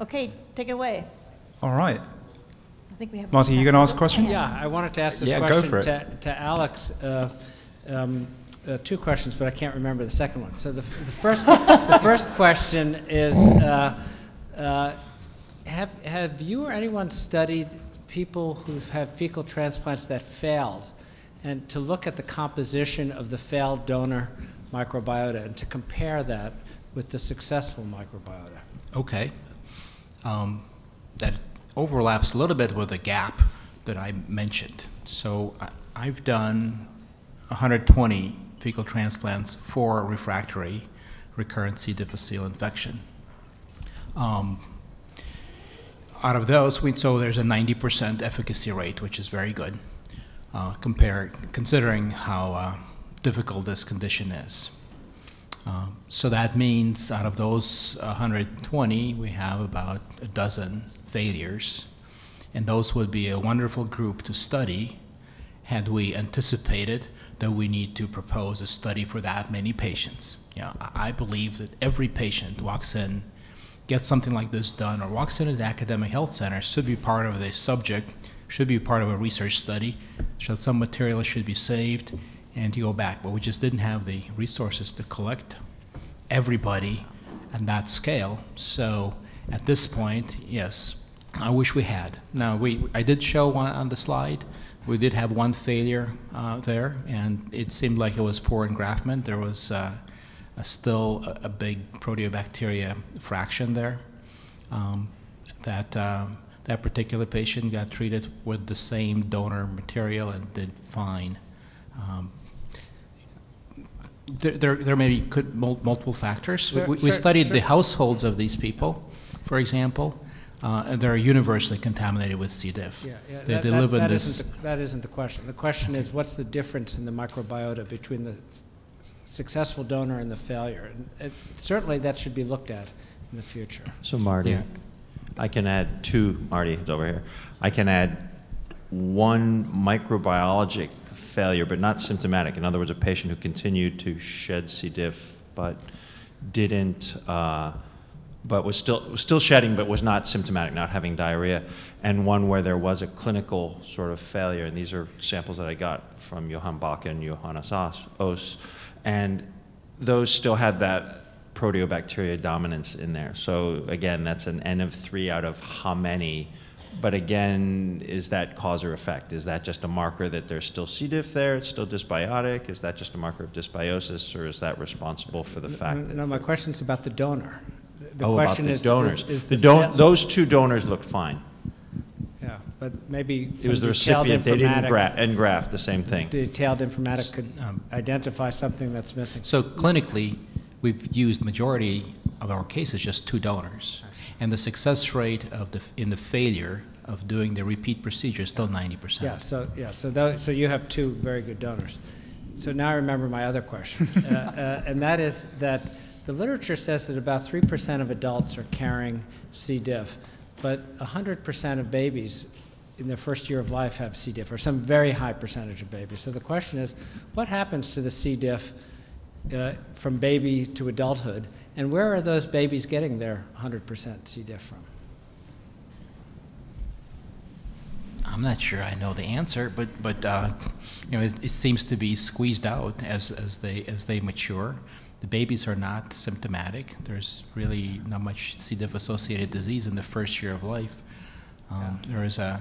Okay, take it away. All right. I think we have. Marty, you going to ask a question? Yeah, I wanted to ask this Yeah, go question for it. to, to Alex. Uh, um, uh, two questions, but I can't remember the second one. So the, the first, the first question is, uh, uh, have, have you or anyone studied people who've fecal transplants that failed, and to look at the composition of the failed donor microbiota and to compare that with the successful microbiota? Okay. Um, that overlaps a little bit with the gap that I mentioned. So I, I've done 120 fecal transplants for refractory recurrent C. difficile infection. Um, out of those, we, so there's a 90% efficacy rate, which is very good, uh, compare, considering how uh, difficult this condition is. Um, So that means out of those 120, we have about a dozen failures. And those would be a wonderful group to study had we anticipated that we need to propose a study for that many patients. You know, I believe that every patient walks in, gets something like this done, or walks into the academic health center should be part of the subject, should be part of a research study, so some material should be saved and to go back. But we just didn't have the resources to collect everybody at that scale. So at this point, yes, I wish we had. Now, we, I did show one on the slide. We did have one failure uh, there, and it seemed like it was poor engraftment. There was uh, a still a, a big proteobacteria fraction there. Um, that um, that particular patient got treated with the same donor material and did fine. Um, there, there, there may be could multiple factors. We- Sure, we, we sure, studied the households of these people, for example, uh, and they're universally contaminated with C. diff. Yeah, yeah, They, that- they that- live in that this. isn't the- That isn't the question. The question is, what's the difference in the microbiota between the successful donor and the failure? And it- Certainly, that should be looked at in the future. So Marty, Yeah. I can add two, Marty, it's over here. I can add one microbiologic failure, but not symptomatic. In other words, a patient who continued to shed C. diff, but didn't, uh, but was still, was still shedding, but was not symptomatic, not having diarrhea. And one where there was a clinical sort of failure, and these are samples that I got from Johann Bach and Johannes Os. And those still had that proteobacteria dominance in there. So again, that's an N of three out of how many? But again, is that cause or effect? Is that just a marker that there's still C. diff there, it's still dysbiotic? Is that just a marker of dysbiosis, or is that responsible for the fact that? No, my question's about the donor. The Oh, about question the is- is- donors. is The the don, those two donors looked fine. Yeah, but maybe It was the recipient, they didn't informatic- gra- engraft, the same thing. Detailed informatic could Um, identify something that's missing. So clinically, we've used majority of our cases just two donors, and the success rate of the in the failure of doing the repeat procedure is still 90 percent. Yeah, so, yeah, so tho, so you have two very good donors. So now I remember my other question. Uh, uh, And that is that the literature says that about three percent of adults are carrying C. diff, but hundred percent of babies in their first year of life have C. diff, or some very high percentage of babies. So the question is, what happens to the C. diff uh, from baby to adulthood, and where are those babies getting their hundred percent C. diff from? I'm not sure I know the answer, but but uh, you know it, it seems to be squeezed out as as they as they mature. The babies are not symptomatic. There's really not much C. diff associated disease in the first year of life. Um, There is a,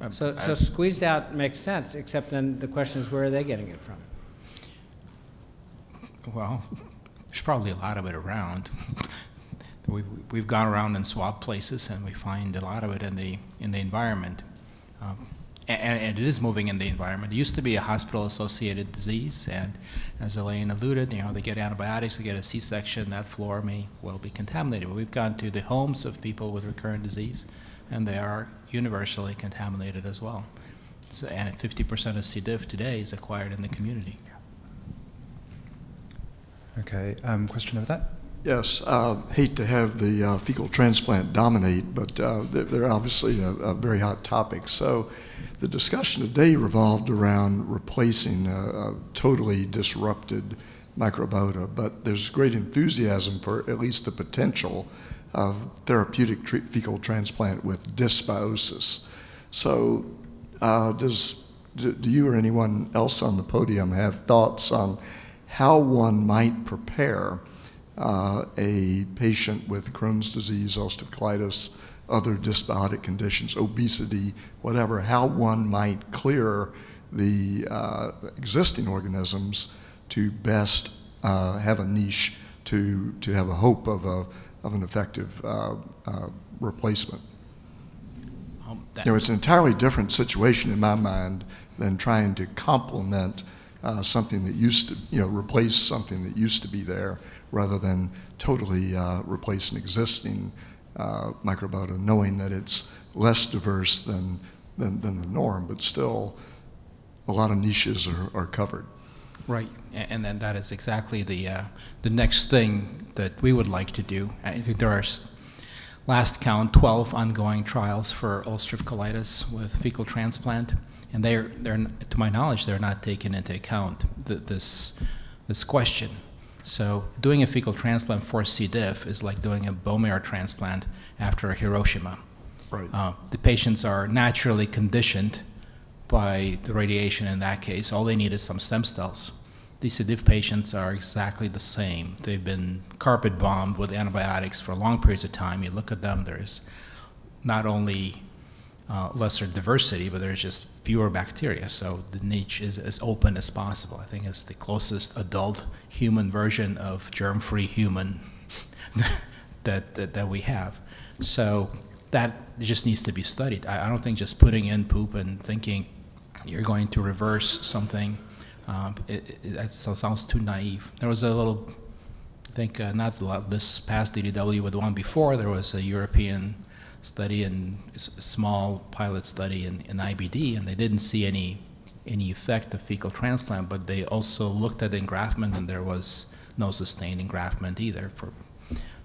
a- So, a- so squeezed out makes sense, except then the question is, where are they getting it from? Well, there's probably a lot of it around. we've, we've gone around and swabbed places, and we find a lot of it in the in the environment, um, and, and it is moving in the environment. It used to be a hospital-associated disease, and as Elaine alluded, you know, they get antibiotics, they get a C-section, that floor may well be contaminated. But we've gone to the homes of people with recurrent disease, and they are universally contaminated as well. So, and 50% of C. diff today is acquired in the community. Okay, um, question over that? Yes, uh, hate to have the uh, fecal transplant dominate, but uh, they're, they're obviously a, a very hot topic. So the discussion today revolved around replacing a, a totally disrupted microbiota, but there's great enthusiasm for at least the potential of therapeutic tre- fecal transplant with dysbiosis. So, uh, does do, do you or anyone else on the podium have thoughts on how one might prepare uh, a patient with Crohn's disease, ulcerative colitis, other dysbiotic conditions, obesity, whatever, how one might clear the uh, existing organisms to best uh, have a niche to, to have a hope of, a, of an effective uh, uh, replacement. Um, You know, it's an entirely different situation in my mind than trying to complement uh, something that used to, you know, replace something that used to be there rather than totally uh, replace an existing uh, microbiota, knowing that it's less diverse than, than, than the norm, but still a lot of niches are, are covered. Right, and then that is exactly the, uh, the next thing that we would like to do. I think there are, last count, 12 ongoing trials for ulcerative colitis with fecal transplant, and they're, they're, to my knowledge, they're not taking into account th- this, this question. So doing a fecal transplant for C. diff is like doing a bone marrow transplant after a Hiroshima. Right. Uh, the patients are naturally conditioned by the radiation in that case. All they need is some stem cells. These C. diff patients are exactly the same. They've been carpet bombed with antibiotics for long periods of time. You look at them, there's not only uh, lesser diversity, but there's just fewer bacteria. So the niche is as open as possible. I think it's the closest adult human version of germ-free human that, that, that we have. So that just needs to be studied. I, I don't think just putting in poop and thinking you're going to reverse something, um, it, it, that sounds too naive. There was a little, I think, uh, not this past DDW, but the one before, there was a European study and small pilot study in, in IBD, and they didn't see any any effect of fecal transplant, but they also looked at engraftment, and there was no sustained engraftment either. For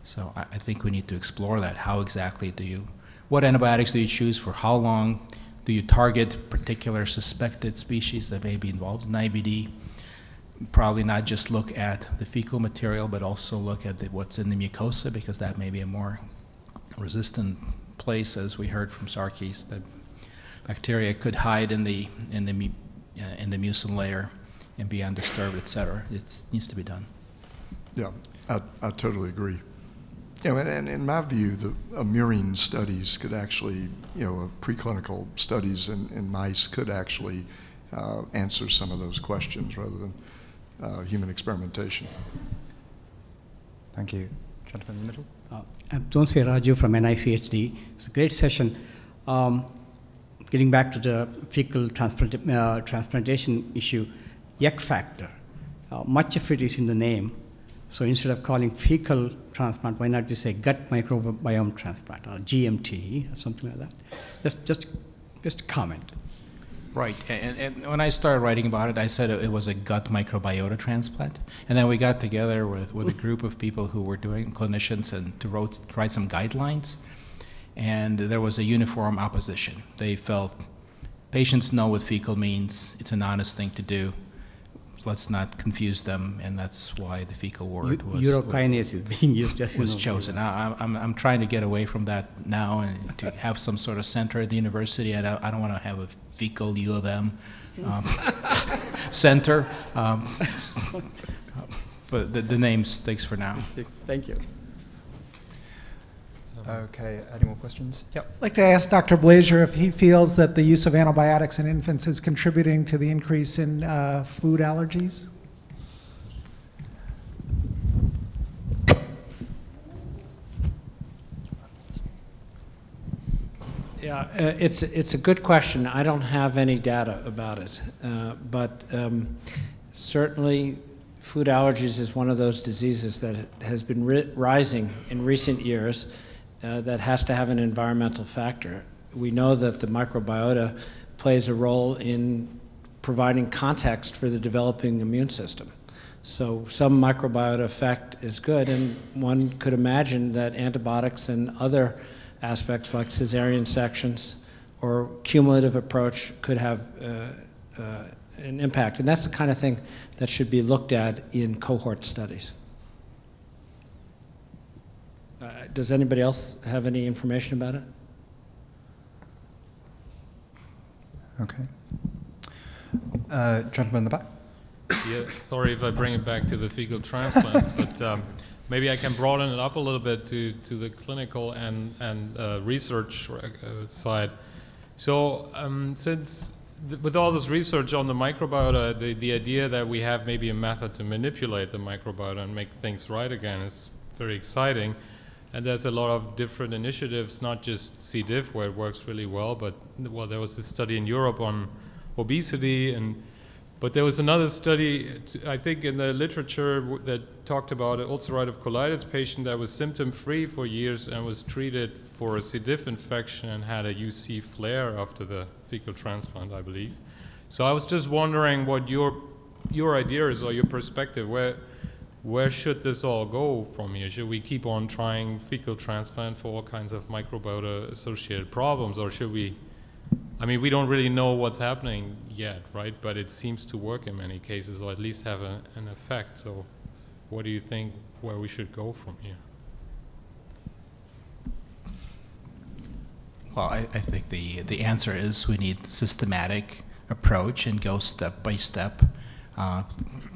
so I, I think we need to explore that. How exactly do you, what antibiotics do you choose for how long? Do you target particular suspected species that may be involved in IBD? Probably not just look at the fecal material, but also look at the, what's in the mucosa because that may be a more resistant place, as we heard from Sarkis, that bacteria could hide in the in the uh, in the mucin layer and be undisturbed, et cetera. It needs to be done. Yeah, I, I totally agree. You know, and, and in my view, the murine studies could actually, you know, uh, preclinical studies in, in mice could actually uh, answer some of those questions rather than uh, human experimentation. Thank you. Gentleman in the middle. Uh, I'm Tonsi Raju from NICHD. It's a great session. Um, getting back to the fecal transplant, uh, transplantation issue, yuck factor, uh, much of it is in the name. So instead of calling fecal transplant, why not we say gut microbiome transplant or GMT or something like that? Just, just, just a comment. Right, and, and when I started writing about it, I said it was a gut microbiota transplant, and then we got together with, with a group of people who were doing clinicians and to wrote, write some guidelines, and there was a uniform opposition. They felt patients know what fecal means; it's an honest thing to do. Let's not confuse them, and that's why the fecal word was Urokinase is being used, just was chosen. I, I'm, I'm trying to get away from that now and to have some sort of center at the university. I don't, I don't want to have a fecal U of M um, center. Um, but the, the name sticks for now. Thank you. Okay, any more questions? Yep. I'd like to ask Dr. Blazer if he feels that the use of antibiotics in infants is contributing to the increase in uh, food allergies. Yeah, uh, it's, it's a good question. I don't have any data about it. Uh, But um, certainly, food allergies is one of those diseases that has been ri- rising in recent years uh, that has to have an environmental factor. We know that the microbiota plays a role in providing context for the developing immune system. So some microbiota effect is good, and one could imagine that antibiotics and other aspects like cesarean sections or cumulative approach could have uh, uh, an impact. And that's the kind of thing that should be looked at in cohort studies. Uh, Does anybody else have any information about it? Okay. Uh, gentleman in the back. Yeah, sorry if I bring it back to the fecal transplant, but um, maybe I can broaden it up a little bit to, to the clinical and, and uh, research uh, side. So um, since th- with all this research on the microbiota, the, the idea that we have maybe a method to manipulate the microbiota and make things right again is very exciting. And there's a lot of different initiatives, not just C. diff, where it works really well, but well, there was a study in Europe on obesity and but there was another study, I think, in the literature that talked about an ulcerative colitis patient that was symptom-free for years and was treated for a C. diff infection and had a UC flare after the fecal transplant, I believe. So I was just wondering what your your idea is or your perspective. Where where should this all go from here? Should we keep on trying fecal transplant for all kinds of microbiota-associated problems, or should we? I mean, we don't really know what's happening yet, right? But it seems to work in many cases, or at least have a, an effect. So, what do you think where we should go from here? Well, I, I think the, the answer is we need systematic approach and go step by step, uh,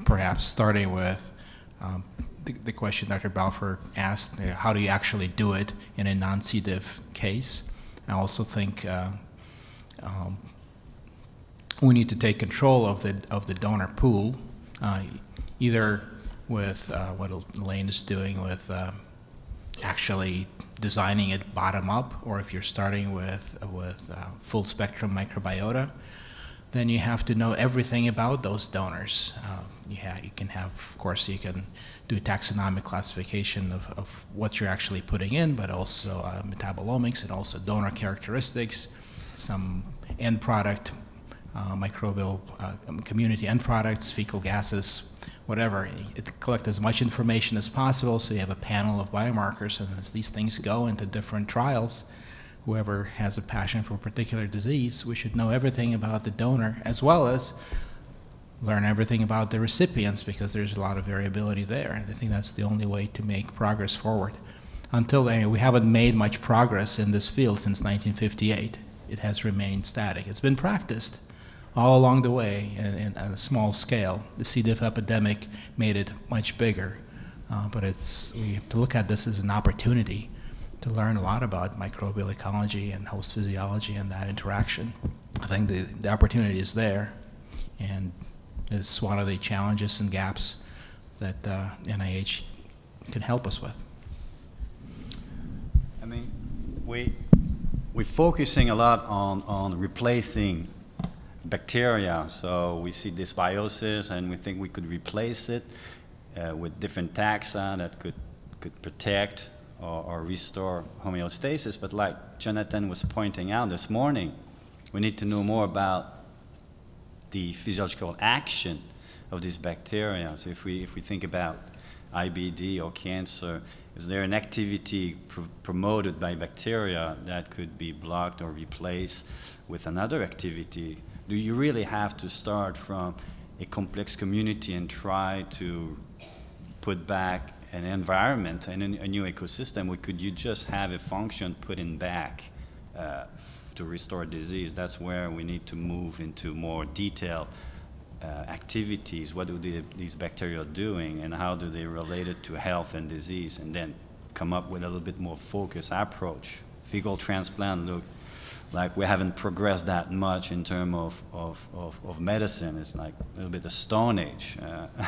perhaps starting with um, the, the question Dr. Balfour asked, uh, how do you actually do it in a non-C. diff case? I also think uh, um, we need to take control of the, of the donor pool, uh, either with uh, what Elaine is doing with uh, actually designing it bottom up, or if you're starting with with uh, full spectrum microbiota, then you have to know everything about those donors. Uh, you, you can have, of course, you can do taxonomic classification of, of what you're actually putting in, but also uh, metabolomics and also donor characteristics, some end product, uh, microbial uh, community end products, fecal gases, whatever. It, collect as much information as possible so you have a panel of biomarkers, and as these things go into different trials, whoever has a passion for a particular disease, we should know everything about the donor as well as learn everything about the recipients because there's a lot of variability there. And I think that's the only way to make progress forward. Until then, we haven't made much progress in this field since 1958. It has remained static. It's been practiced all along the way and, on a small scale. The C. diff epidemic made it much bigger. Uh, but it's, we have to look at this as an opportunity to learn a lot about microbial ecology and host physiology and that interaction. I think the, the opportunity is there, and it's one of the challenges and gaps that uh, NIH can help us with. I mean, we, we're focusing a lot on, on replacing bacteria. So we see dysbiosis and we think we could replace it uh, with different taxa that could, could protect or, or restore homeostasis. But like Jonathan was pointing out this morning, we need to know more about the physiological action of these bacteria. So if we, if we think about IBD or cancer, is there an activity pr promoted by bacteria that could be blocked or replaced with another activity? Do you really have to start from a complex community and try to put back an environment and a new ecosystem, or could you just have a function put in back uh, to restore disease? That's where we need to move into more detailed uh, activities. What do the, these bacteria doing, and how do they relate it to health and disease, and then come up with a little bit more focused approach. Fecal transplant look like we haven't progressed that much in terms of, of, of, of, medicine. It's like a little bit of Stone Age. Uh,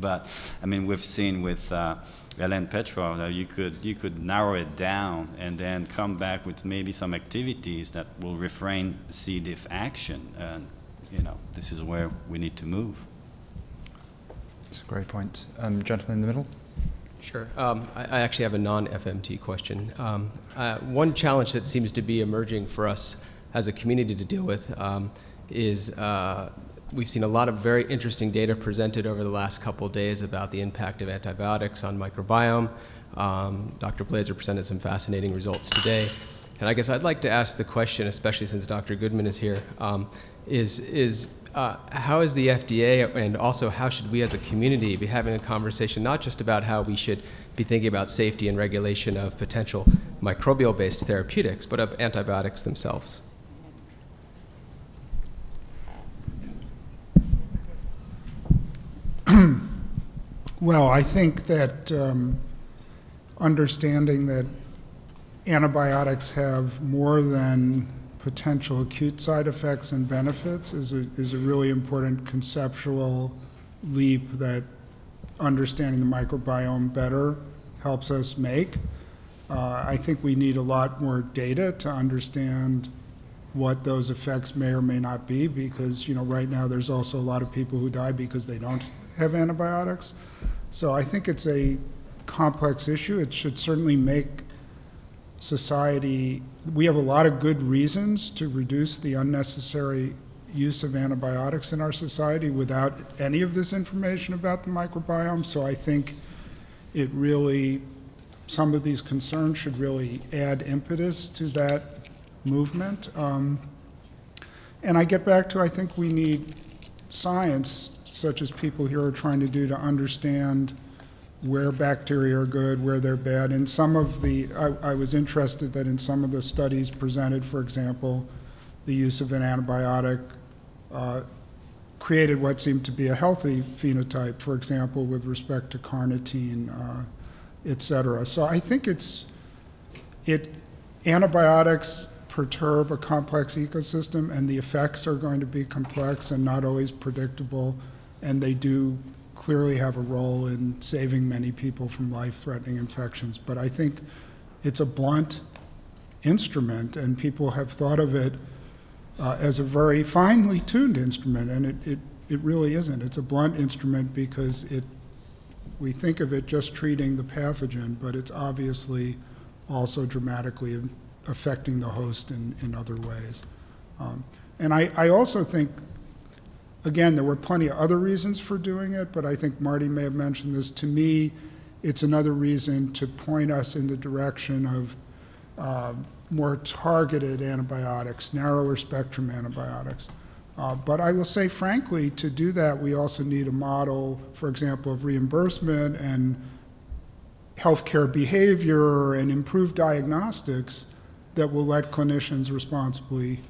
but I mean, we've seen with uh, Ellen Petrov that you could, you could narrow it down and then come back with maybe some activities that will refrain C. diff action. And, you know, this is where we need to move. That's a great point. Um, gentleman in the middle. Sure. Um, I, I, actually have a non-FMT question. Um, uh, one challenge that seems to be emerging for us as a community to deal with um, is uh, we've seen a lot of very interesting data presented over the last couple days about the impact of antibiotics on microbiome. Um, Dr. Blazer presented some fascinating results today. And I guess I'd like to ask the question, especially since Dr. Goodman is here, um, is, is uh, how is the FDA and also how should we as a community be having a conversation not just about how we should be thinking about safety and regulation of potential microbial-based therapeutics, but of antibiotics themselves? Well, I think that um, understanding that antibiotics have more than potential acute side effects and benefits is a, is a really important conceptual leap that understanding the microbiome better helps us make. Uh, I think we need a lot more data to understand what those effects may or may not be because, you know, right now there's also a lot of people who die because they don't have antibiotics. So I think it's a complex issue. It should certainly make society, we have a lot of good reasons to reduce the unnecessary use of antibiotics in our society without any of this information about the microbiome. So I think it really, some of these concerns should really add impetus to that movement. Um, and I get back to I think we need science, such as people here are trying to do, to understand where bacteria are good, where they're bad. And some of the, I, I was interested that in some of the studies presented, for example, the use of an antibiotic uh, created what seemed to be a healthy phenotype, for example, with respect to carnitine, uh, et cetera. So I think it's, it, antibiotics perturb a complex ecosystem and the effects are going to be complex and not always predictable and they do clearly have a role in saving many people from life-threatening infections. But I think it's a blunt instrument, and people have thought of it uh, as a very finely tuned instrument, and it, it, it really isn't. It's a blunt instrument because it, we think of it just treating the pathogen, but it's obviously also dramatically affecting the host in, in other ways. Um, and I, I also think Again, there were plenty of other reasons for doing it, but I think Marty may have mentioned this. To me, it's another reason to point us in the direction of uh, more targeted antibiotics, narrower spectrum antibiotics. Uh, but I will say, frankly, to do that, we also need a model, for example, of reimbursement and healthcare behavior and improved diagnostics that will let clinicians responsibly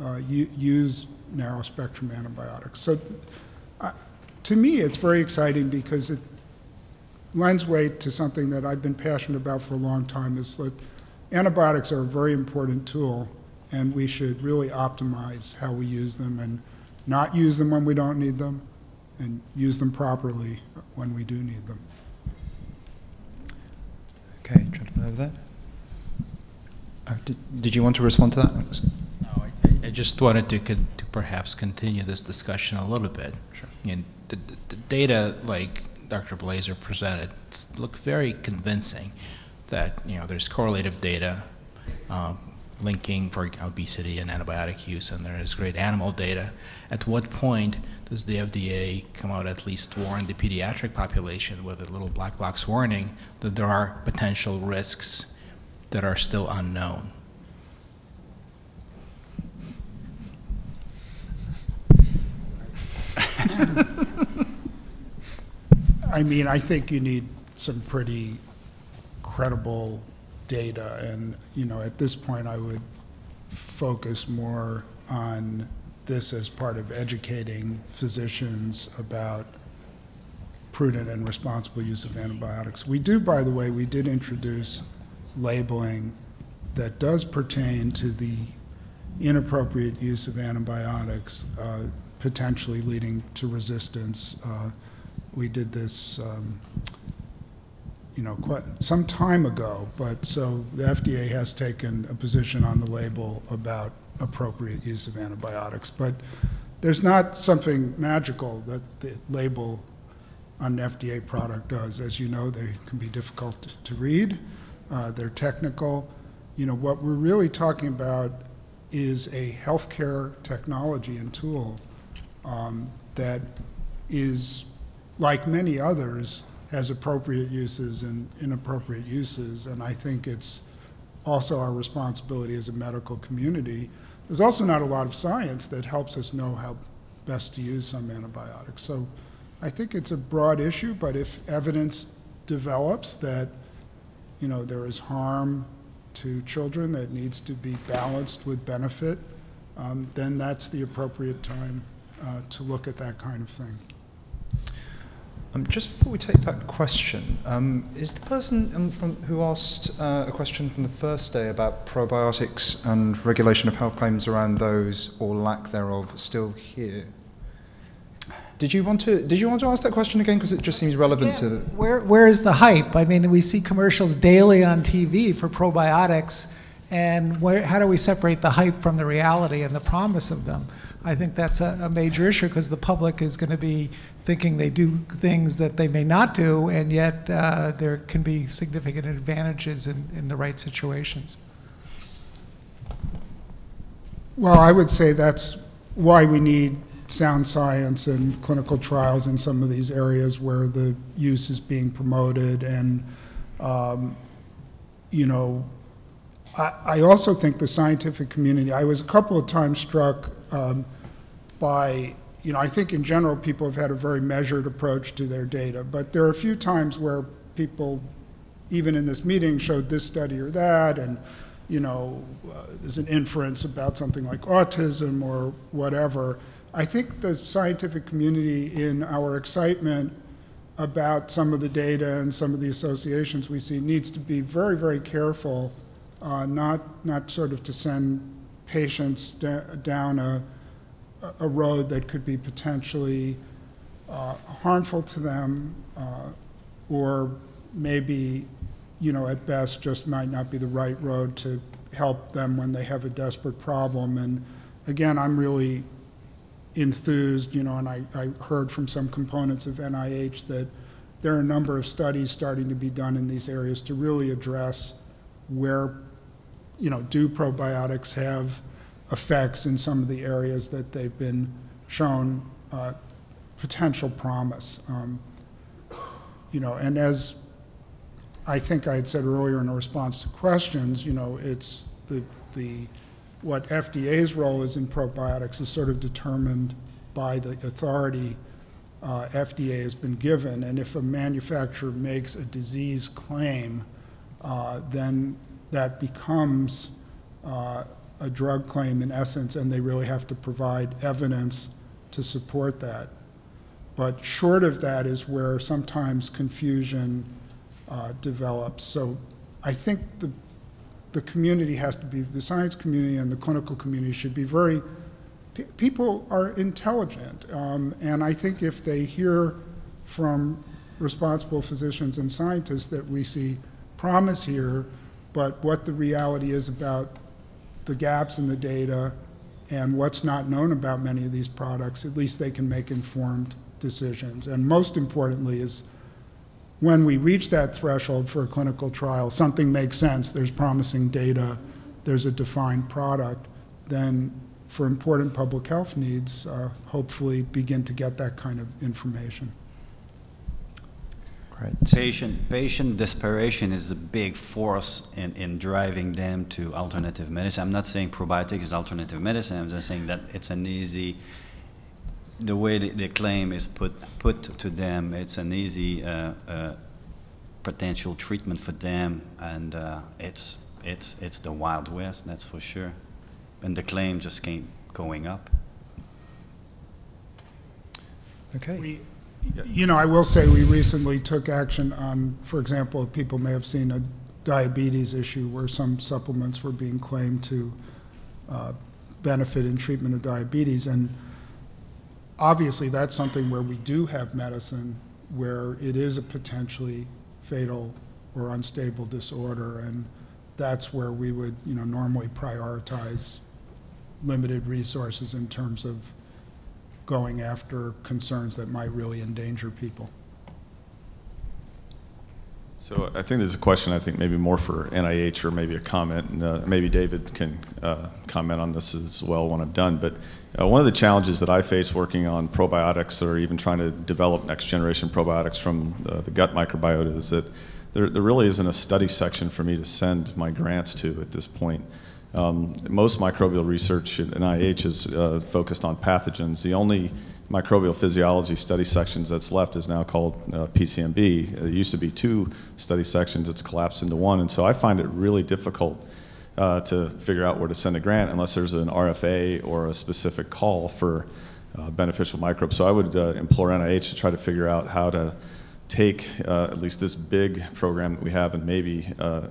uh, use narrow spectrum antibiotics. So uh, to me, it's very exciting because it lends weight to something that I've been passionate about for a long time is that antibiotics are a very important tool and we should really optimize how we use them and not use them when we don't need them and use them properly when we do need them. Okay, gentleman over there. Oh, did, did you want to respond to that? No, I, I just wanted to, to perhaps continue this discussion a little bit. Sure. And the, the data, like Dr. Blazer presented, look very convincing that you know there's correlative data uh, linking for obesity and antibiotic use, and there is great animal data. At what point does the FDA come out at least warn the pediatric population with a little black box warning that there are potential risks that are still unknown? I mean, I think you need some pretty credible data, and you know, at this point, I would focus more on this as part of educating physicians about prudent and responsible use of antibiotics. We do, by the way, we did introduce labeling that does pertain to the inappropriate use of antibiotics. Uh, potentially leading to resistance. Uh, we did this, um, you know, quite some time ago, but so the FDA has taken a position on the label about appropriate use of antibiotics. But there's not something magical that the label on an FDA product does. As you know, they can be difficult to read. Uh, they're technical. You know, what we're really talking about is a healthcare technology and tool um, that is, like many others, has appropriate uses and inappropriate uses. And I think it's also our responsibility as a medical community. There's also not a lot of science that helps us know how best to use some antibiotics. So I think it's a broad issue, but if evidence develops that, you know, there is harm to children that needs to be balanced with benefit, um, then that's the appropriate time uh, to look at that kind of thing. Um, just before we take that question, um, is the person um, from, who asked uh, a question from the first day about probiotics and regulation of health claims around those or lack thereof still here? Did you want to? Did you want to ask that question again? Because it just seems relevant to. The, Where, where is the hype? I mean, we see commercials daily on TV for probiotics, and where, how do we separate the hype from the reality and the promise of them? I think that's a, a major issue because the public is going to be thinking they do things that they may not do, and yet uh, there can be significant advantages in, in the right situations. Well, I would say that's why we need sound science and clinical trials in some of these areas where the use is being promoted. And, um, you know, I, also think the scientific community, I was a couple of times struck um, by, you know, I think in general people have had a very measured approach to their data, but there are a few times where people, even in this meeting, showed this study or that, and you know, uh, there's an inference about something like autism or whatever. I think the scientific community, in our excitement about some of the data and some of the associations we see, needs to be very, very careful, uh, not not sort of to send patients down a a road that could be potentially uh, harmful to them, uh, or maybe you know, at best just might not be the right road to help them when they have a desperate problem. And again, I'm really enthused, you know, and I, I heard from some components of NIH that there are a number of studies starting to be done in these areas to really address where, you know, do probiotics have effects in some of the areas that they've been shown uh, potential promise. Um, you know, and as I think I had said earlier in a response to questions, you know, it's the, the, what FDA's role is in probiotics is sort of determined by the authority uh, FDA has been given. And if a manufacturer makes a disease claim, uh, then that becomes uh, a drug claim in essence, and they really have to provide evidence to support that. But short of that is where sometimes confusion uh, develops. So I think the, the community has to be, the science community and the clinical community should be very, people are intelligent. Um, and I think if they hear from responsible physicians and scientists that we see promise here, but what the reality is about the gaps in the data and what's not known about many of these products, at least they can make informed decisions. And most importantly is when we reach that threshold for a clinical trial, something makes sense, there's promising data, there's a defined product, then for important public health needs, uh, hopefully begin to get that kind of information. Great. Patient, patient desperation is a big force in, in driving them to alternative medicine. I'm not saying probiotics is alternative medicine, I'm just saying that it's an easy the way the, the, claim is put put to them, it's an easy uh, uh, potential treatment for them, and uh, it's it's it's the wild west, that's for sure. And the claim just came going up. Okay. We, you know, I will say we recently took action on, for example, people may have seen a diabetes issue where some supplements were being claimed to uh, benefit in treatment of diabetes, and obviously that's something where we do have medicine where it is a potentially fatal or unstable disorder. And that's where we would you know normally prioritize limited resources in terms of going after concerns that might really endanger people. So I think there's a question, I think maybe more for NIH or maybe a comment, and uh, maybe David can uh, comment on this as well when I'm done. But uh, one of the challenges that I face working on probiotics or even trying to develop next generation probiotics from uh, the gut microbiota is that there, there really isn't a study section for me to send my grants to at this point. Um, most microbial research at NIH is uh, focused on pathogens. The only microbial physiology study sections that's left is now called uh, PCMB. It used to be two study sections, it's collapsed into one, and so I find it really difficult uh, to figure out where to send a grant unless there's an RFA or a specific call for uh, beneficial microbes. So I would uh, implore NIH to try to figure out how to take uh, at least this big program that we have and maybe uh,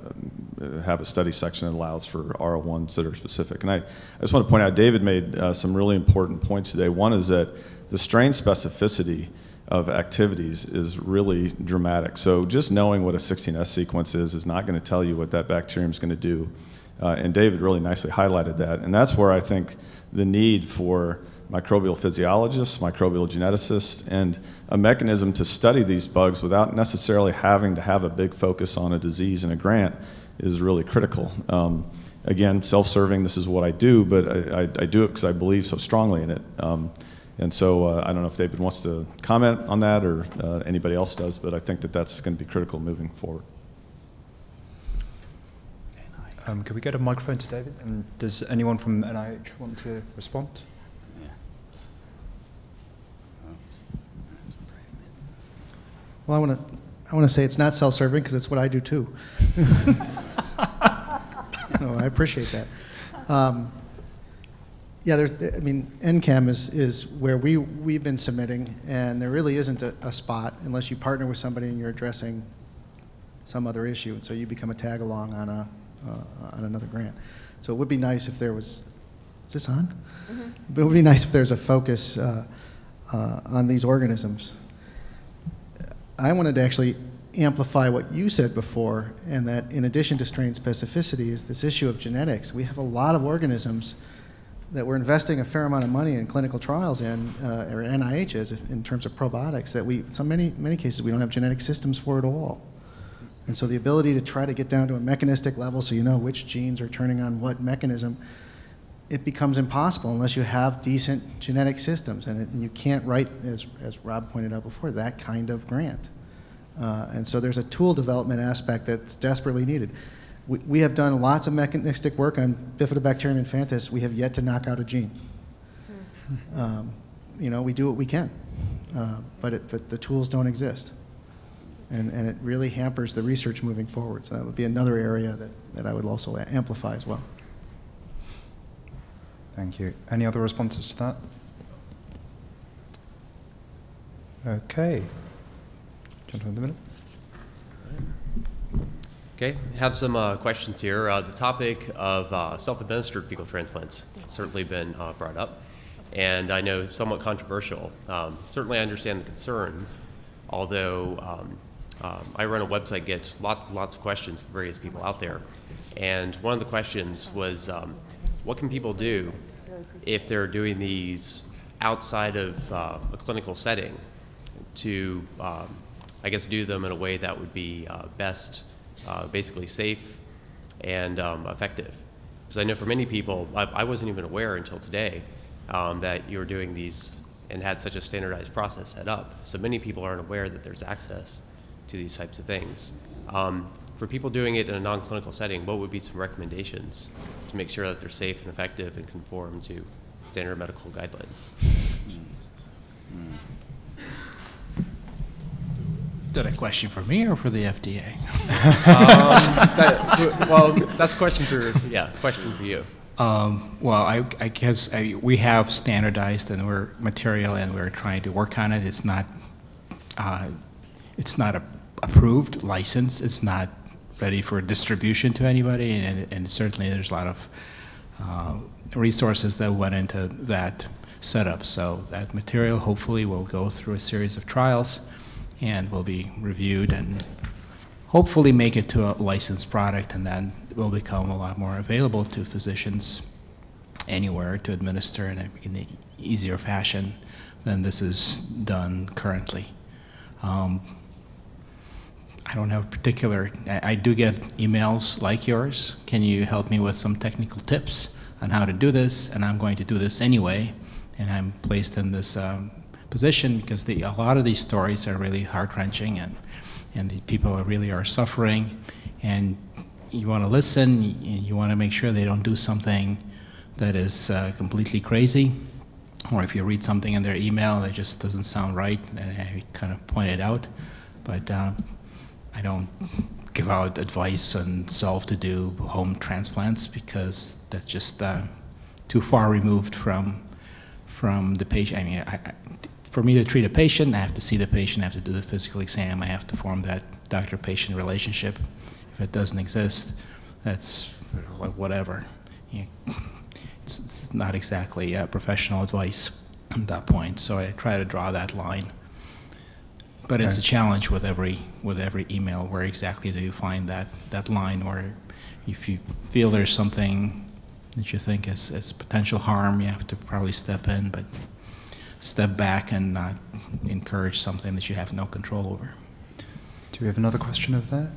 have a study section that allows for R01s that are specific. And I, I just want to point out, David made uh, some really important points today. One is that the strain specificity of activities is really dramatic. So just knowing what a 16S sequence is is not going to tell you what that bacterium is going to do. Uh, and David really nicely highlighted that. And that's where I think the need for microbial physiologists, microbial geneticists, and a mechanism to study these bugs without necessarily having to have a big focus on a disease and a grant is really critical. Um, again, self-serving, this is what I do, but I, I, I do it because I believe so strongly in it. Um, and so uh, I don't know if David wants to comment on that or uh, anybody else does, but I think that that's going to be critical moving forward. Um, we get a microphone to David? And does anyone from NIH want to respond? Well, I want to I want to say it's not self-serving because it's what I do too. no, I appreciate that. Um, yeah, there's, I mean, NCAM is, is where we, we've been submitting, and there really isn't a, a spot unless you partner with somebody and you're addressing some other issue, and so you become a tag-along on, a, uh, on another grant. So it would be nice if there was, is this on? But it would be nice if there's a focus uh, uh, on these organisms. I wanted to actually amplify what you said before, and that in addition to strain specificity is this issue of genetics. We have a lot of organisms that we're investing a fair amount of money in clinical trials in, uh, or NIH is, in terms of probiotics, that we, so many, many cases, we don't have genetic systems for at all. And so the ability to try to get down to a mechanistic level so you know which genes are turning on what mechanism, it becomes impossible unless you have decent genetic systems. And, it, and you can't write, as, as Rob pointed out before, that kind of grant. Uh, and so there's a tool development aspect that's desperately needed. We, we have done lots of mechanistic work on Bifidobacterium infantis. We have yet to knock out a gene. Um, you know, we do what we can, uh, but, it, but the tools don't exist. And, and it really hampers the research moving forward. So that would be another area that, that I would also amplify as well. Thank you. Any other responses to that? Okay. Gentleman the middle. Okay, have some uh, questions here. Uh, the topic of uh, self-administered fecal transplants has certainly been uh, brought up, and I know somewhat controversial. Um, certainly, I understand the concerns, although um, um, I run a website, get lots and lots of questions from various people out there, and one of the questions was, um, what can people do if they're doing these outside of uh, a clinical setting to, um, I guess, do them in a way that would be uh, best, uh, basically safe and um, effective. Because I know for many people, I, I wasn't even aware until today um, that you were doing these and had such a standardized process set up. So many people aren't aware that there's access to these types of things. Um, for people doing it in a non-clinical setting, what would be some recommendations to make sure that they're safe and effective and conform to standard medical guidelines? Is that a question for me or for the FDA? um, that, well, that's a question for yeah, question for you. Um, well, I, I guess I, we have standardized and we're material and we're trying to work on it. It's not, uh, it's not a, approved license. It's not ready for distribution to anybody, and, and certainly there's a lot of uh, resources that went into that setup. So that material hopefully will go through a series of trials and will be reviewed and hopefully make it to a licensed product and then will become a lot more available to physicians anywhere to administer in, an easier fashion than this is done currently. Um, I don't have a particular, I, I, do get emails like yours. Can you help me with some technical tips on how to do this? And I'm going to do this anyway. And I'm placed in this um, position because the, a lot of these stories are really heart wrenching and and the people are really are suffering, and you want to listen, and you want to make sure they don't do something that is uh, completely crazy, or if you read something in their email that just doesn't sound right, I kind of point it out. But uh, I don't give out advice on self to do home transplants because that's just uh, too far removed from from the patient. I mean, I, I, for me to treat a patient, I have to see the patient, I have to do the physical exam, I have to form that doctor-patient relationship. If it doesn't exist, that's whatever. You it's, it's, not exactly uh, professional advice at that point. So I try to draw that line. But it's a challenge with every with every email. Where exactly do you find that that line? Or if you feel there's something that you think is, is potential harm, you have to probably step in, but step back and not encourage something that you have no control over. Do we have another question of that?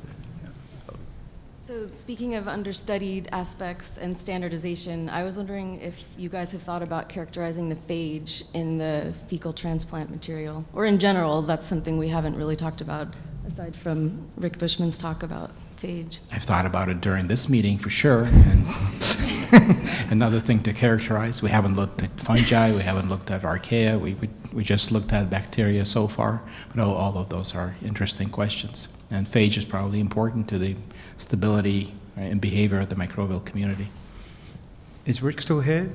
So speaking of understudied aspects and standardization, I was wondering if you guys have thought about characterizing the phage in the fecal transplant material, or in general, that's something we haven't really talked about, aside from Rick Bushman's talk about phage. I've thought about it during this meeting for sure. And another thing to characterize, we haven't looked at fungi, we haven't looked at archaea, we, we, we just looked at bacteria so far, but all, all of those are interesting questions. And phage is probably important to the stability and behavior of the microbial community. Is Rick still here?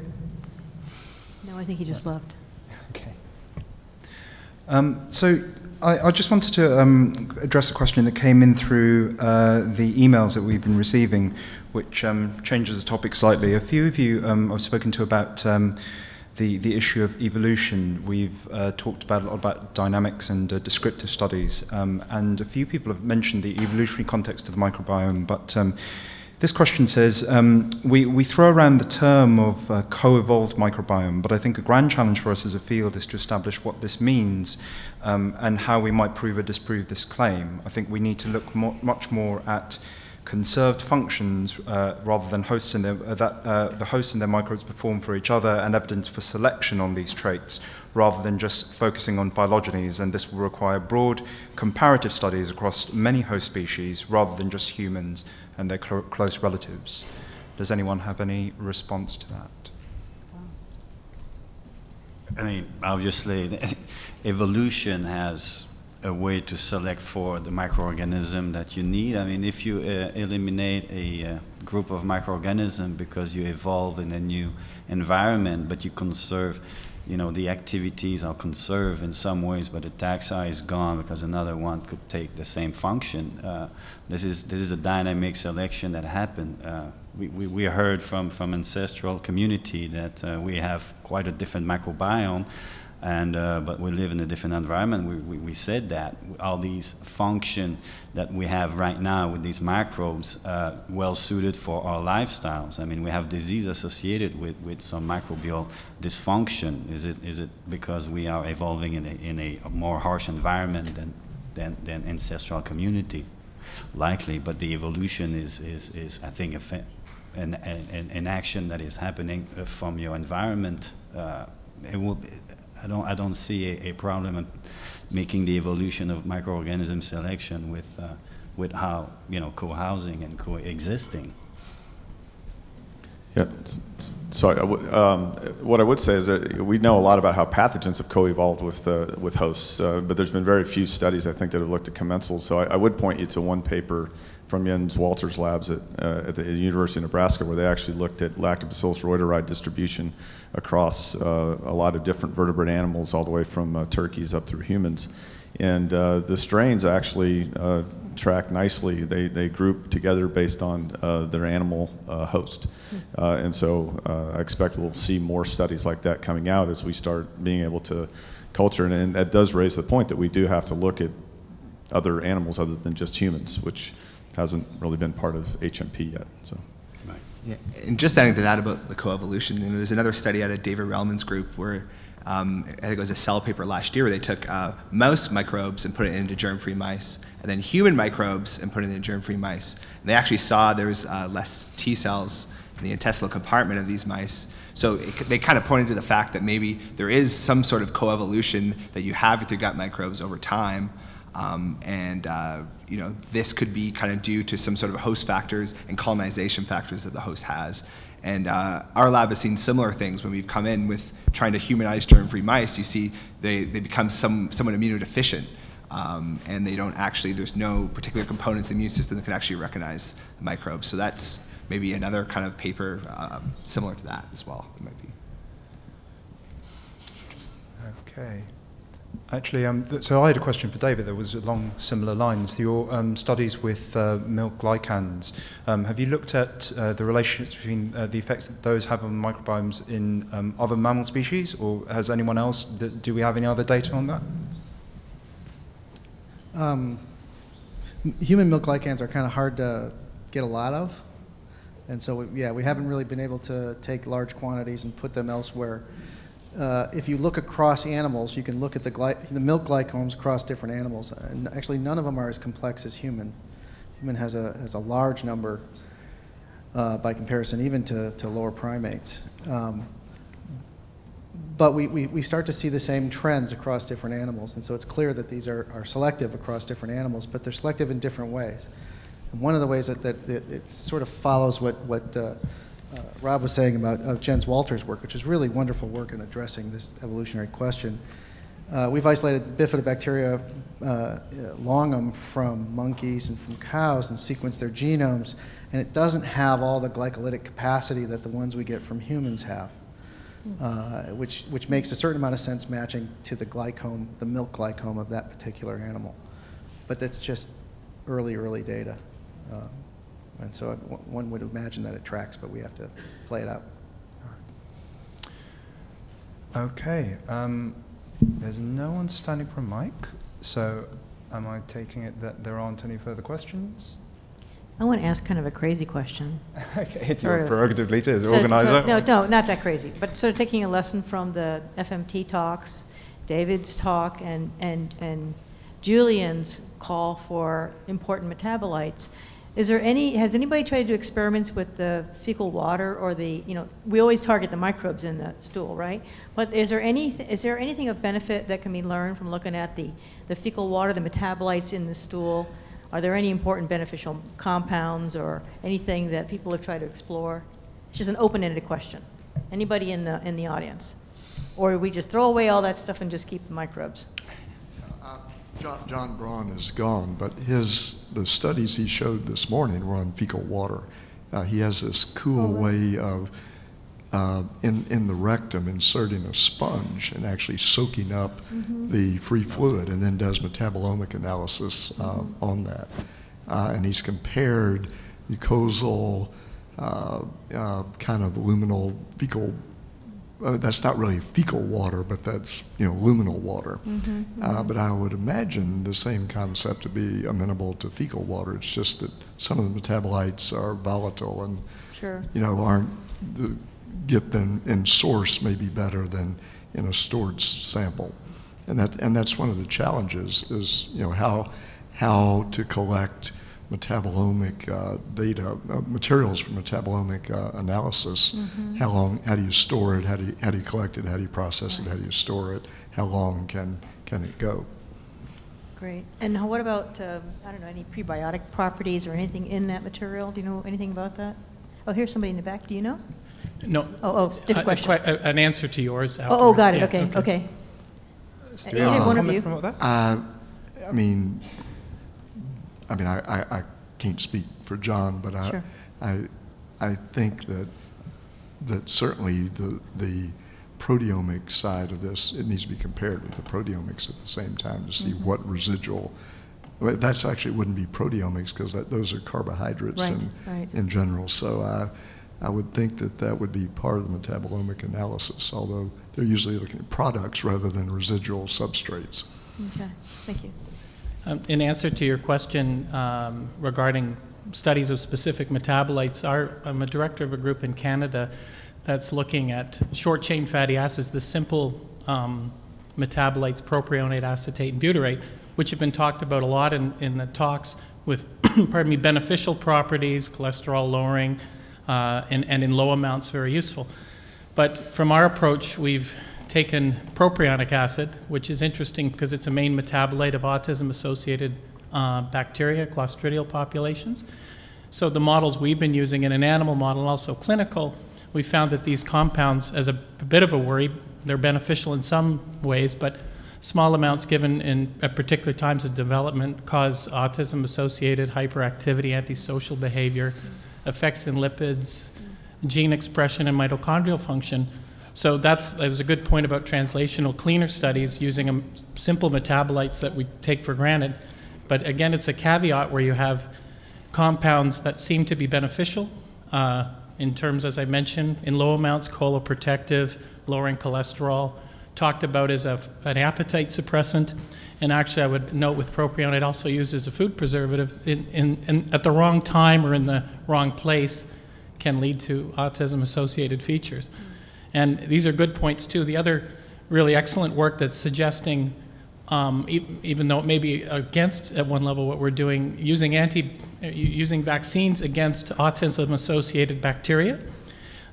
No, I think he just left. Okay. Um, so I, I, just wanted to um, address a question that came in through uh, the emails that we've been receiving, which um, changes the topic slightly. A few of you um, I've spoken to about um, the, the issue of evolution. We've uh, talked about a lot about dynamics and uh, descriptive studies, um, and a few people have mentioned the evolutionary context of the microbiome, but um, this question says, um, we, we throw around the term of uh, co-evolved microbiome, but I think a grand challenge for us as a field is to establish what this means um, and how we might prove or disprove this claim. I think we need to look much more at conserved functions uh, rather than hosts in their, uh, that uh, the hosts and their microbes perform for each other and evidence for selection on these traits rather than just focusing on phylogenies and this will require broad comparative studies across many host species rather than just humans and their cl close relatives. Does anyone have any response to that? I mean, obviously, evolution has a way to select for the microorganism that you need. I mean, if you uh, eliminate a uh, group of microorganisms because you evolve in a new environment, but you conserve, you know, the activities are conserved in some ways, but the taxa is gone because another one could take the same function. Uh, this is this is a dynamic selection that happened. Uh, we, we, we heard from from ancestral community that uh, we have quite a different microbiome and uh, but we live in a different environment. We, we, we, said that all these function that we have right now with these microbes uh, well suited for our lifestyles. I mean, we have disease associated with, with some microbial dysfunction. Is it is it because we are evolving in a, in a more harsh environment than than, than ancestral community? Likely, but the evolution is is, is I think a an, an, an action that is happening uh, from your environment. Uh, it will I don't, I don't see a, a problem in making the evolution of microorganism selection with, uh, with how, you know, co-housing and coexisting. Yeah, so um, what I would say is that we know a lot about how pathogens have co-evolved with, uh, with hosts, uh, but there's been very few studies, I think, that have looked at commensals. So I, I would point you to one paper from Jens Walter's labs at, uh, at the University of Nebraska where they actually looked at Lactobacillus reuteri distribution across uh, a lot of different vertebrate animals all the way from uh, turkeys up through humans. And uh, the strains actually uh, track nicely. They, they group together based on uh, their animal host. and so I expect we'll see more studies like that coming out as we start being able to culture. And, and that does raise the point that we do have to look at other animals other than just humans, which hasn't really been part of HMP yet. So. Yeah, and just adding to that about the coevolution, you know, there's another study out of David Relman's group where um, I think it was a cell paper last year where they took uh, mouse microbes and put it into germ-free mice, and then human microbes and put it into germ-free mice. And they actually saw there was uh, less T cells in the intestinal compartment of these mice. So it, they kind of pointed to the fact that maybe there is some sort of coevolution that you have with your gut microbes over time, Um, and uh, you know, this could be kind of due to some sort of host factors and colonization factors that the host has. And uh, our lab has seen similar things when we've come in with trying to humanize germ-free mice. You see they, they become some, somewhat immunodeficient. Um, and they don't actually, there's no particular components in the immune system that can actually recognize the microbes. So that's maybe another kind of paper um, similar to that as well. It might be. Okay. Actually, um, so I had a question for David that was along similar lines. Your um, studies with uh, milk glycans, um, have you looked at uh, the relationship between uh, the effects that those have on microbiomes in um, other mammal species, or has anyone else, do we have any other data on that? Um, human milk glycans are kind of hard to get a lot of. And so, we, yeah, we haven't really been able to take large quantities and put them elsewhere. Uh, if you look across animals, you can look at the, the milk glycomes across different animals. And actually, none of them are as complex as human. Human has a, has a large number uh, by comparison, even to, to lower primates. Um, but we, we, we start to see the same trends across different animals. And so it's clear that these are, are selective across different animals, but they're selective in different ways. And one of the ways that, that, that it sort of follows what, what uh, uh, Rob was saying about uh, Jens Walter's work, which is really wonderful work in addressing this evolutionary question. Uh, we've isolated the bifidobacteria uh, longum from monkeys and from cows and sequenced their genomes, and it doesn't have all the glycolytic capacity that the ones we get from humans have, uh, which, which makes a certain amount of sense matching to the glycome, the milk glycome of that particular animal. But that's just early, early data. And so one would imagine that it tracks, but we have to play it out. Okay. Um, there's no one standing for a mic, so am I taking it that there aren't any further questions? I want to ask kind of a crazy question. Okay, it's Sort your prerogative, Lita, as So- so- organizer. No, no, not that crazy, but sort of taking a lesson from the FMT talks, David's talk, and, and, and Julian's call for important metabolites. Is there any, has anybody tried to do experiments with the fecal water or the, you know, we always target the microbes in the stool, right? But is there any, is there anything of benefit that can be learned from looking at the, the fecal water, the metabolites in the stool? Are there any important beneficial compounds or anything that people have tried to explore? It's just an open-ended question. Anybody in the, in the audience? Or we just throw away all that stuff and just keep the microbes? John, John Braun is gone, but his the studies he showed this morning were on fecal water. Uh, he has this cool way of uh, in in the rectum inserting a sponge and actually soaking up Mhm. the free fluid, and then does metabolomic analysis uh, on that. Uh, and he's compared mucosal uh, uh, kind of luminal fecal. Uh, that's not really fecal water, but that's you know luminal water. Mhm, Uh, mhm. but I would imagine the same concept to be amenable to fecal water. It's just that some of the metabolites are volatile and Sure. you know aren't the, get them in source may be better than in a stored sample, and that and that's one of the challenges is you know how how to collect metabolomic uh, data uh, materials for metabolomic uh, analysis. Mhm. How long? How do you store it? How do you, how do you collect it? How do you process it? How do you store it? How long can can it go? Great. And what about, um, I don't know, any prebiotic properties or anything in that material? Do you know anything about that? Oh, here's somebody in the back. Do you know? No. Oh, oh, different a question. que- a- An answer to yours Oh, oh, got it. Yeah, Okay, okay. Do you have one of you? Uh, I mean, I mean, I, I, I can't speak for John, but I, Sure. I, I think that that certainly the the proteomic side of this it needs to be compared with the proteomics at the same time to see Mhm. what residual. well, That's actually wouldn't be proteomics because those are carbohydrates Right, in right. in general. So I, I would think that that would be part of the metabolomic analysis, although they're usually looking at products rather than residual substrates. Okay, thank you. Um, In answer to your question um, regarding studies of specific metabolites, our, I'm a director of a group in Canada that's looking at short-chain fatty acids, the simple um, metabolites, propionate, acetate, and butyrate, which have been talked about a lot in, in the talks with, pardon me, beneficial properties, cholesterol lowering, uh, and, and in low amounts very useful. But from our approach, we've taken propionic acid, which is interesting because it's a main metabolite of autism-associated uh, bacteria, Clostridial populations. So the models we've been using in an animal model also clinical, we found that these compounds, as a, a bit of a worry, they're beneficial in some ways, but small amounts given in at particular times of development cause autism-associated hyperactivity, antisocial behavior, effects in lipids, gene expression, and mitochondrial function. So that's that was a good point about translational cleaner studies using um, simple metabolites that we take for granted. But again, it's a caveat where you have compounds that seem to be beneficial uh, in terms, as I mentioned, in low amounts, coloprotective, lowering cholesterol, talked about as a, an appetite suppressant. And actually, I would note with propion, it also used as a food preservative in, in, in, at the wrong time or in the wrong place can lead to autism-associated features. And these are good points, too. The other really excellent work that's suggesting, um, e even though it may be against at one level what we're doing, using, anti, using vaccines against autism-associated bacteria,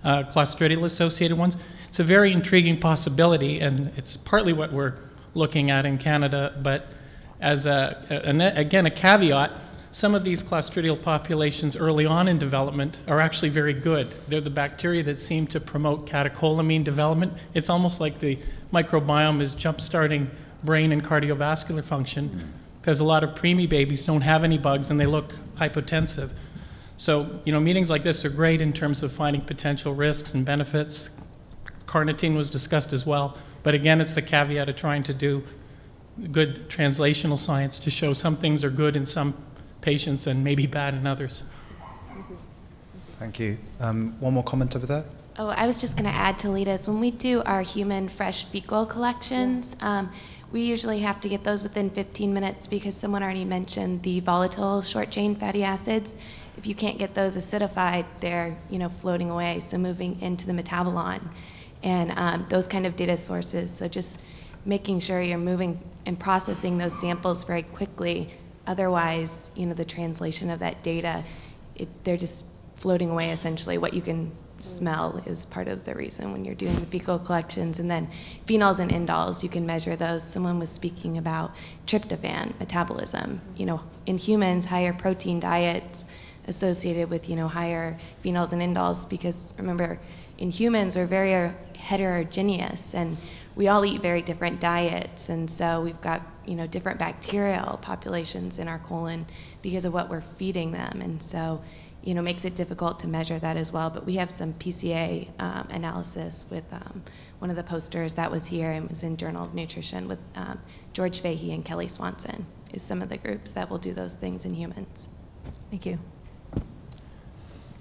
uh, Clostridial-associated ones, it's a very intriguing possibility, and it's partly what we're looking at in Canada, but as a, a, again, a caveat, some of these Clostridial populations early on in development are actually very good. They're the bacteria that seem to promote catecholamine development. It's almost like the microbiome is jump-starting brain and cardiovascular function hmm. because a lot of preemie babies don't have any bugs and they look hypotensive. So, you know, meetings like this are great in terms of finding potential risks and benefits, carnitine was discussed as well. But again, it's the caveat of trying to do good translational science to show some things are good in some patients and maybe bad in others. Thank you. Um, one more comment over there. Oh, I was just going to add to Lita's. When we do our human fresh fecal collections, um, we usually have to get those within 15 minutes because someone already mentioned the volatile short chain fatty acids. If you can't get those acidified, they're you know floating away, so moving into the metabolon and um, those kind of data sources. So just making sure you're moving and processing those samples very quickly. Otherwise, you know, the translation of that data, it, they're just floating away essentially. What you can smell is part of the reason when you're doing the fecal collections. And then phenols and indols, you can measure those. Someone was speaking about tryptophan metabolism. You know, in humans, higher protein diets associated with, you know, higher phenols and indols because remember, in humans, we're very heterogeneous and we all eat very different diets. And so we've got, you know, different bacterial populations in our colon because of what we're feeding them. And so, you know, makes it difficult to measure that as well. But we have some PCA um, analysis with um, one of the posters that was here and was in Journal of Nutrition with um, George Fahey and Kelly Swanson is some of the groups that will do those things in humans. Thank you.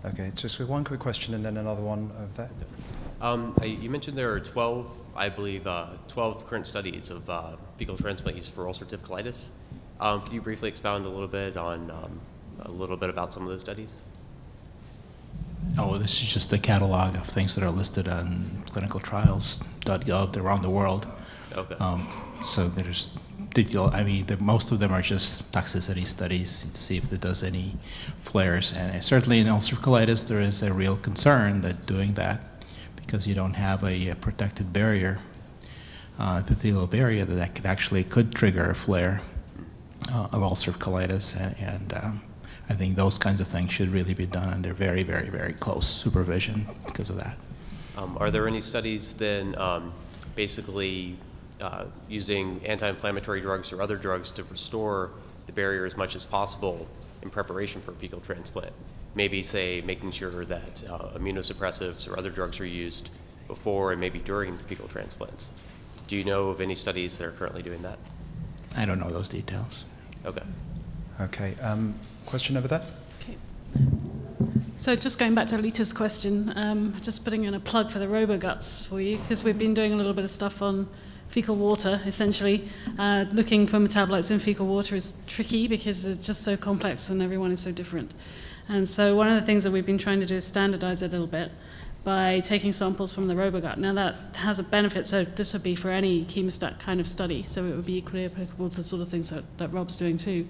Okay, just one quick question and then another one over there. Um, you mentioned there are 12, I believe, uh, 12 current studies of uh, fecal transplant use for ulcerative colitis. Um, could you briefly expound a little bit on um, a little bit about some of those studies? Oh, this is just a catalog of things that are listed on clinicaltrials.gov around the world. Okay. Um, so there's. I mean, the, most of them are just toxicity studies to see if it does any flares. And certainly in ulcerative colitis, there is a real concern that doing that because you don't have a, a protected barrier, uh, epithelial barrier, that, could actually could trigger a flare uh, of ulcerative colitis. And, and um, I think those kinds of things should really be done under very, very, very close supervision because of that. Um, are there any studies then um, basically uh, using anti-inflammatory drugs or other drugs to restore the barrier as much as possible in preparation for a fecal transplant? Maybe say making sure that uh, immunosuppressives or other drugs are used before and maybe during the fecal transplants. Do you know of any studies that are currently doing that? I don't know those details. Okay. Okay. Um, question over there? Okay. So just going back to Lita's question, um, just putting in a plug for the RoboGuts for you, because we've been doing a little bit of stuff on fecal water, essentially. Uh, looking for metabolites in fecal water is tricky because it's just so complex and everyone is so different. And so one of the things that we've been trying to do is standardize it a little bit. By taking samples from the robogut. Now that has a benefit, so this would be for any chemostat kind of study, so it would be equally applicable to the sort of things that, that Rob's doing too.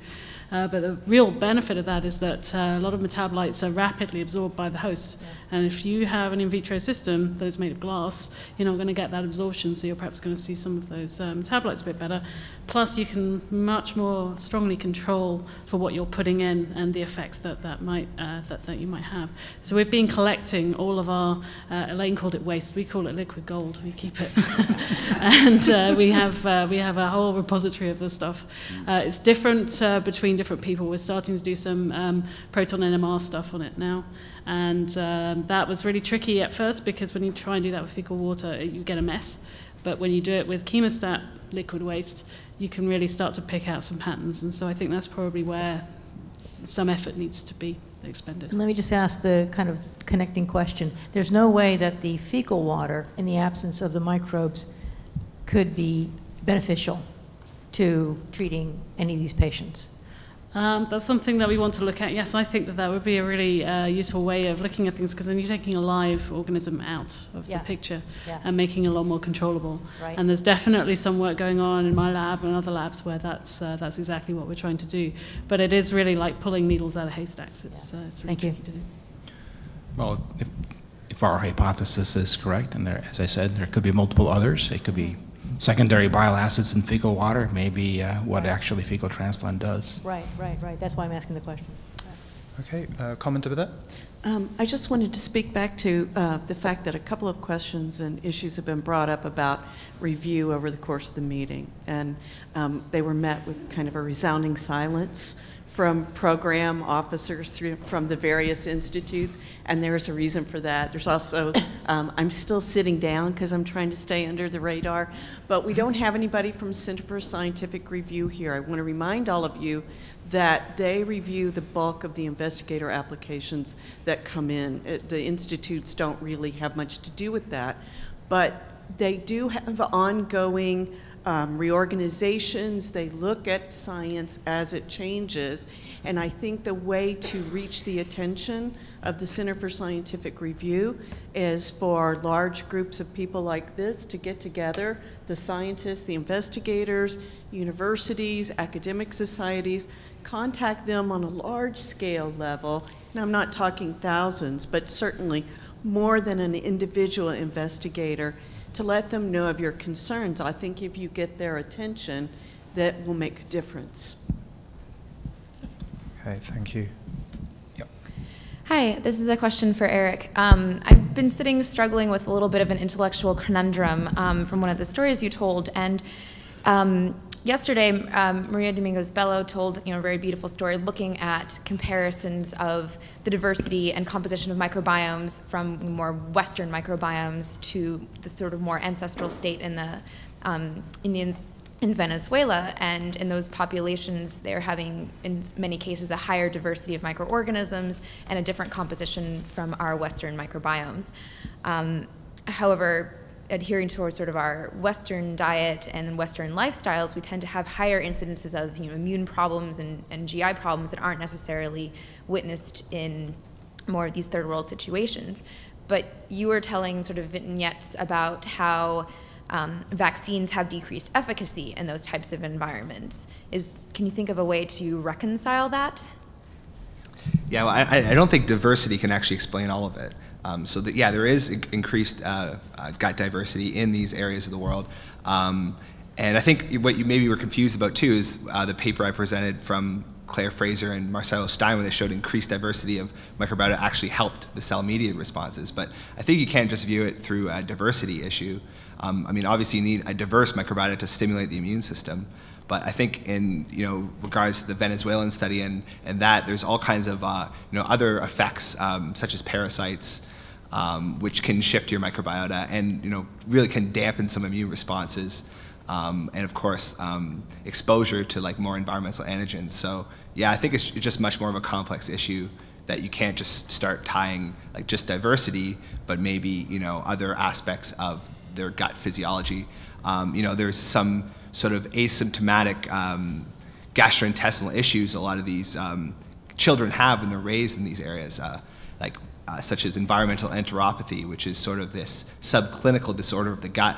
Uh, but the real benefit of that is that uh, a lot of metabolites are rapidly absorbed by the host. Yeah. And if you have an in vitro system that is made of glass, you're not going to get that absorption, so you're perhaps going to see some of those um, metabolites a bit better. Plus, you can much more strongly control for what you're putting in and the effects that, that, might, uh, that, that you might have. So we've been collecting all of our, uh, Elaine called it waste, we call it liquid gold, we keep it. and uh, we, have, uh, we have a whole repository of this stuff. Uh, it's different uh, between different people. We're starting to do some um, proton NMR stuff on it now. And um, that was really tricky at first because when you try and do that with fecal water, you get a mess. But when you do it with chemostat liquid waste, you can really start to pick out some patterns. And so I think that's probably where some effort needs to be expended. And let me just ask the kind of connecting question. There's no way that the fecal water, in the absence of the microbes, could be beneficial to treating any of these patients. Um, that's something that we want to look at. Yes, I think that that would be a really uh, useful way of looking at things because then you're taking a live organism out of yeah. the picture yeah. and making it a lot more controllable. Right. And there's definitely some work going on in my lab and other labs where that's uh, that's exactly what we're trying to do. But it is really like pulling needles out of haystacks. It's, yeah. uh, it's really Thank tricky you. to do. Well, if, if our hypothesis is correct, and there, as I said, there could be multiple others. It could be secondary bile acids in fecal water, maybe uh, what actually fecal transplant does. Right, right, right. That's why I'm asking the question. Okay, uh, comment over that? Um, I just wanted to speak back to uh, the fact that a couple of questions and issues have been brought up about review over the course of the meeting, and um, they were met with kind of a resounding silence from program officers through, from the various institutes, and there's a reason for that. There's also, um, I'm still sitting down because I'm trying to stay under the radar, but we don't have anybody from Center for Scientific Review here. I want to remind all of you that they review the bulk of the investigator applications that come in. It, the institutes don't really have much to do with that, but they do have ongoing um, reorganizations, they look at science as it changes, and I think the way to reach the attention of the Center for Scientific Review is for large groups of people like this to get together, the scientists, the investigators, universities, academic societies, contact them on a large scale level, and I'm not talking thousands, but certainly more than an individual investigator, to let them know of your concerns. I think if you get their attention, that will make a difference. Okay, thank you. Hi, this is a question for Eric. Um, I've been sitting struggling with a little bit of an intellectual conundrum um, from one of the stories you told, and um, yesterday um, Maria Domingos Bello told you know a very beautiful story looking at comparisons of the diversity and composition of microbiomes from more Western microbiomes to the sort of more ancestral state in the um, Indians in Venezuela, and in those populations, they're having, in many cases, a higher diversity of microorganisms and a different composition from our Western microbiomes. Um, however, adhering towards sort of our Western diet and Western lifestyles, we tend to have higher incidences of you know, immune problems and, and GI problems that aren't necessarily witnessed in more of these third world situations. But you were telling sort of vignettes about how um, vaccines have decreased efficacy in those types of environments. Is, can you think of a way to reconcile that? Yeah, well, I, I don't think diversity can actually explain all of it. Um, so that, yeah, there is increased uh, uh, gut diversity in these areas of the world. Um, and I think what you maybe were confused about too is uh, the paper I presented from Claire Fraser and Marcelo Stein where they showed increased diversity of microbiota actually helped the cell-mediated responses. But I think you can't just view it through a diversity issue. Um, I mean, obviously you need a diverse microbiota to stimulate the immune system. But I think in you know regards to the Venezuelan study and, and that, there's all kinds of uh, you know other effects um, such as parasites, um, which can shift your microbiota and you know really can dampen some immune responses. Um, and of course, um, exposure to like more environmental antigens. So yeah, I think it's just much more of a complex issue that you can't just start tying like just diversity, but maybe you know other aspects of their gut physiology. Um, you know, there's some sort of asymptomatic um, gastrointestinal issues a lot of these um, children have when they're raised in these areas. Uh, like uh, such as environmental enteropathy, which is sort of this subclinical disorder of the gut,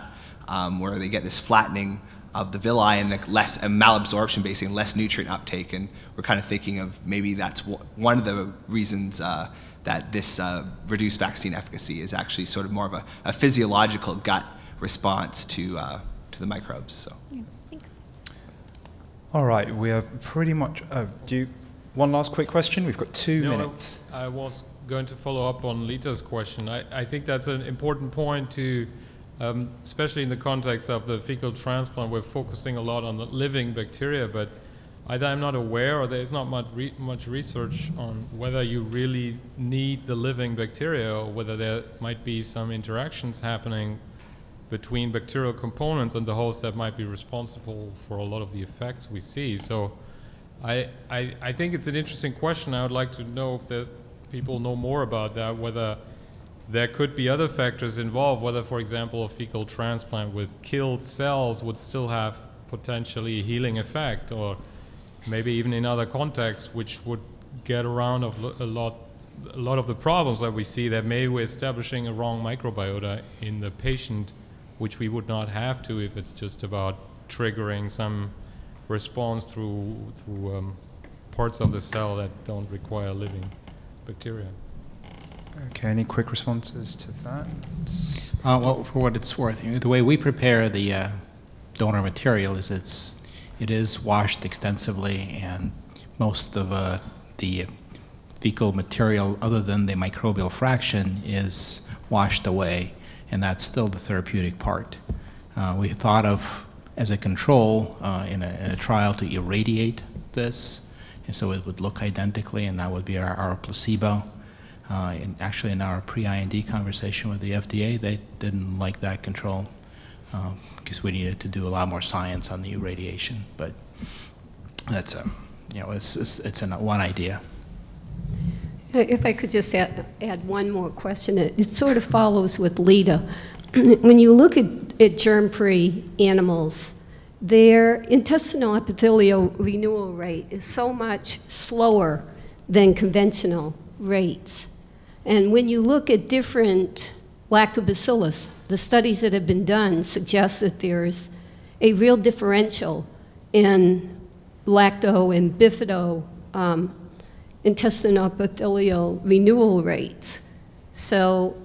um, where they get this flattening of the villi and like less and malabsorption, basically, and less nutrient uptake. And we're kind of thinking of maybe that's one of the reasons uh, that this uh, reduced vaccine efficacy is actually sort of more of a, a physiological gut response to, uh, to the microbes. So. Yeah, thanks. All right, we are pretty much. Oh, do you, one last quick question? We've got two No, minutes. I was going to follow up on Lita's question. I, I think that's an important point to, um, especially in the context of the fecal transplant, we're focusing a lot on the living bacteria, but either I'm not aware or there's not much, re much research on whether you really need the living bacteria or whether there might be some interactions happening between bacterial components and the host that might be responsible for a lot of the effects we see. So I, I, I think it's an interesting question. I would like to know if the people know more about that, whether there could be other factors involved, whether, for example, a fecal transplant with killed cells would still have potentially a healing effect, or maybe even in other contexts, which would get around of a lot, a lot of the problems that we see that maybe we're establishing a wrong microbiota in the patient, which we would not have to if it's just about triggering some response through, through um, parts of the cell that don't require living bacteria. Okay, any quick responses to that? Uh, well, for what it's worth, you know, the way we prepare the uh, donor material is it's it is washed extensively, and most of uh, the fecal material, other than the microbial fraction, is washed away, and that's still the therapeutic part. Uh, we thought of as a control uh, in, a, in, a, trial to irradiate this, and so it would look identically, and that would be our, our placebo. Uh, actually, in our pre-IND conversation with the FDA, they didn't like that control because um, we needed to do a lot more science on the irradiation. But that's a, you know, it's, it's, it's an, one idea. If I could just add, add one more question, it, it sort of follows with Lita. when you look at, at germ-free animals, their intestinal epithelial renewal rate is so much slower than conventional rates. And when you look at different lactobacillus, the studies that have been done suggest that there's a real differential in lacto and bifido um, intestinal epithelial renewal rates. So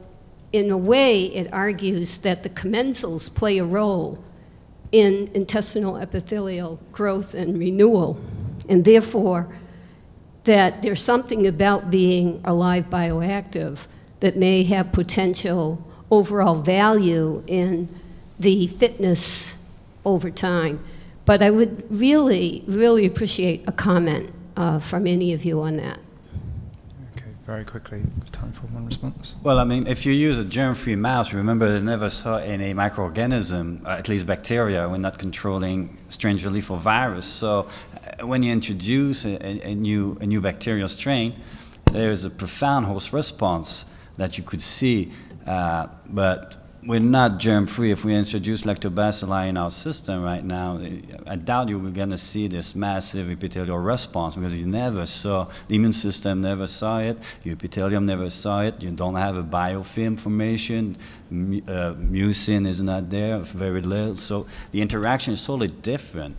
in a way, it argues that the commensals play a role in intestinal epithelial growth and renewal, and therefore that there's something about being a live bioactive that may have potential overall value in the fitness over time. But I would really, really appreciate a comment uh, from any of you on that. Very quickly, time for one response. Well, I mean, if you use a germ-free mouse, remember they never saw any microorganism, uh, at least bacteria. We're not controlling stranger lethal virus. So uh, when you introduce a, a, new, a new bacterial strain, there is a profound host response that you could see uh, but we're not germ-free. If we introduce lactobacilli in our system right now, I doubt you we're going to see this massive epithelial response because you never saw, the immune system never saw it, your epithelium never saw it, you don't have a biofilm formation, uh, mucin is not there, very little. So the interaction is totally different.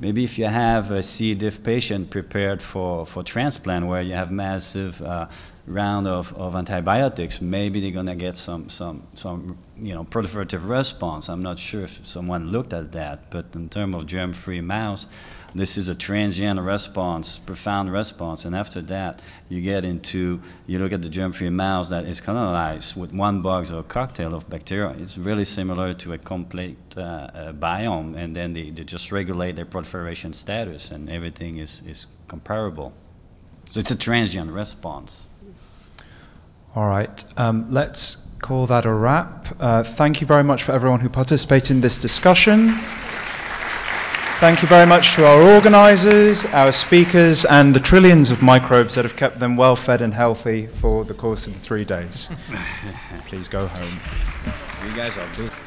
Maybe if you have a C. diff patient prepared for, for transplant where you have massive uh, round of, of antibiotics, maybe they're going to get some, some, some you know, proliferative response. I'm not sure if someone looked at that, but in terms of germ-free mouse, this is a transient response, profound response, and after that, you get into, you look at the germ-free mouse that is colonized with one bug or a cocktail of bacteria. It's really similar to a complete uh, uh, biome, and then they, they just regulate their proliferation status, and everything is, is comparable. So it's a transient response. All right, um, let's call that a wrap. Uh, thank you very much for everyone who participated in this discussion. Thank you very much to our organizers, our speakers, and the trillions of microbes that have kept them well fed and healthy for the course of the three days. Please go home. You guys are.